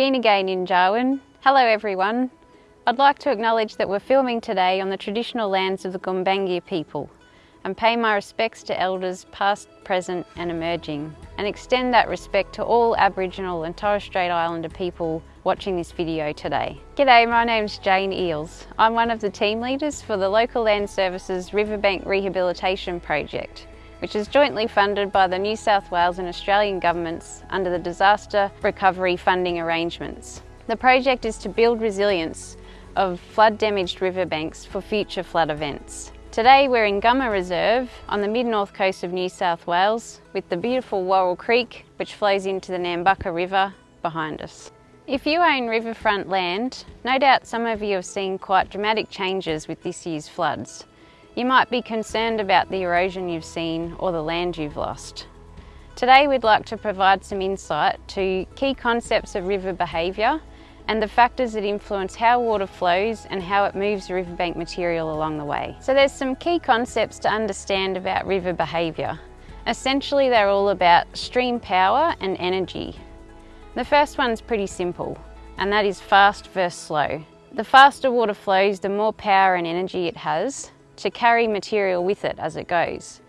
Ginagay Ninjawan. Hello everyone. I'd like to acknowledge that we're filming today on the traditional lands of the Gumbaynggirr people and pay my respects to elders past, present and emerging and extend that respect to all Aboriginal and Torres Strait Islander people watching this video today. G'day, my name's Jane Eels. I'm one of the team leaders for the Local Land Services Riverbank Rehabilitation Project which is jointly funded by the New South Wales and Australian governments under the Disaster Recovery Funding Arrangements. The project is to build resilience of flood damaged riverbanks for future flood events. Today we're in Gumma Reserve on the mid-north coast of New South Wales with the beautiful Warrell Creek which flows into the Nambucca River behind us. If you own riverfront land, no doubt some of you have seen quite dramatic changes with this year's floods. You might be concerned about the erosion you've seen or the land you've lost. Today we'd like to provide some insight to key concepts of river behaviour and the factors that influence how water flows and how it moves riverbank material along the way. So there's some key concepts to understand about river behaviour. Essentially they're all about stream power and energy. The first one's pretty simple and that is fast versus slow. The faster water flows, the more power and energy it has, to carry material with it as it goes.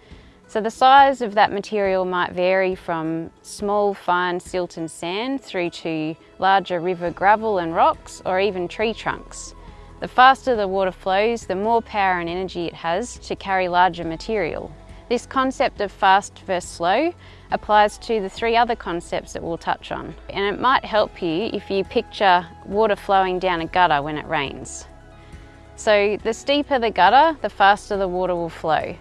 So the size of that material might vary from small fine silt and sand through to larger river gravel and rocks or even tree trunks. The faster the water flows, the more power and energy it has to carry larger material. This concept of fast versus slow applies to the three other concepts that we'll touch on. And it might help you if you picture water flowing down a gutter when it rains. So the steeper the gutter, the faster the water will flow.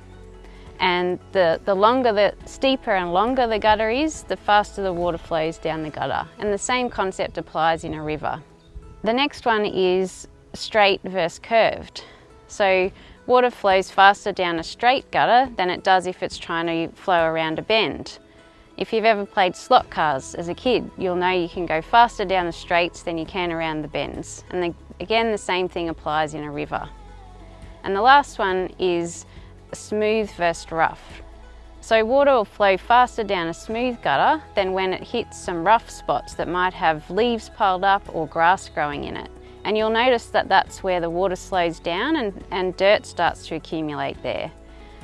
And the, the longer the steeper and longer the gutter is, the faster the water flows down the gutter. And the same concept applies in a river. The next one is straight versus curved. So water flows faster down a straight gutter than it does if it's trying to flow around a bend. If you've ever played slot cars as a kid, you'll know you can go faster down the straights than you can around the bends. And the, again, the same thing applies in a river. And the last one is smooth versus rough. So water will flow faster down a smooth gutter than when it hits some rough spots that might have leaves piled up or grass growing in it. And you'll notice that that's where the water slows down and, and dirt starts to accumulate there.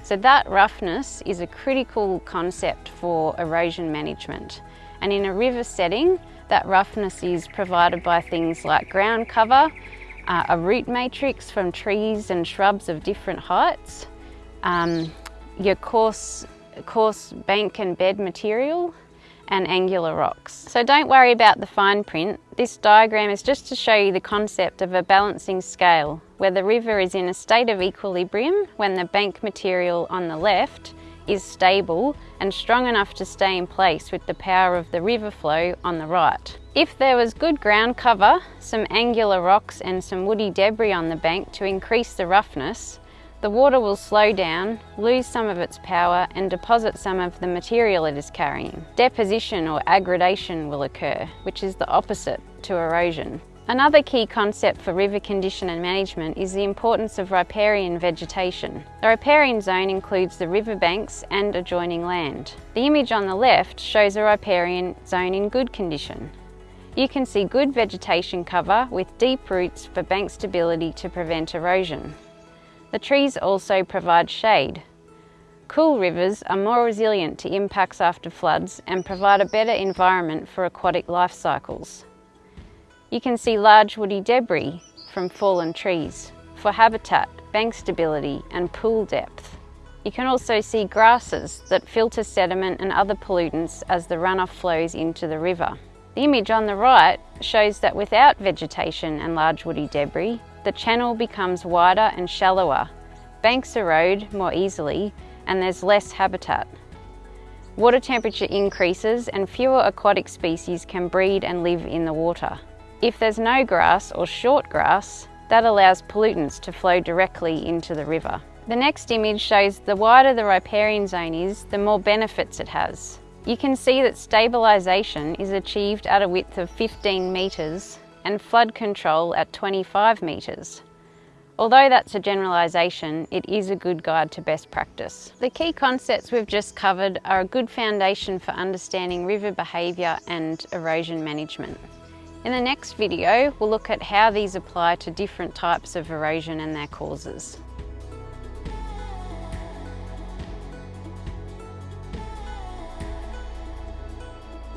So that roughness is a critical concept for erosion management. And in a river setting, that roughness is provided by things like ground cover, uh, a root matrix from trees and shrubs of different heights, um, your coarse, coarse bank and bed material, and angular rocks. So don't worry about the fine print. This diagram is just to show you the concept of a balancing scale, where the river is in a state of equilibrium when the bank material on the left is stable and strong enough to stay in place with the power of the river flow on the right. If there was good ground cover, some angular rocks and some woody debris on the bank to increase the roughness, the water will slow down, lose some of its power and deposit some of the material it is carrying. Deposition or aggradation will occur, which is the opposite to erosion. Another key concept for river condition and management is the importance of riparian vegetation. The riparian zone includes the riverbanks and adjoining land. The image on the left shows a riparian zone in good condition. You can see good vegetation cover with deep roots for bank stability to prevent erosion. The trees also provide shade. Cool rivers are more resilient to impacts after floods and provide a better environment for aquatic life cycles. You can see large woody debris from fallen trees for habitat, bank stability and pool depth. You can also see grasses that filter sediment and other pollutants as the runoff flows into the river. The image on the right shows that without vegetation and large woody debris, the channel becomes wider and shallower, banks erode more easily, and there's less habitat. Water temperature increases and fewer aquatic species can breed and live in the water. If there's no grass or short grass, that allows pollutants to flow directly into the river. The next image shows the wider the riparian zone is, the more benefits it has. You can see that stabilisation is achieved at a width of 15 metres and flood control at 25 metres. Although that's a generalisation, it is a good guide to best practice. The key concepts we've just covered are a good foundation for understanding river behaviour and erosion management. In the next video, we'll look at how these apply to different types of erosion and their causes.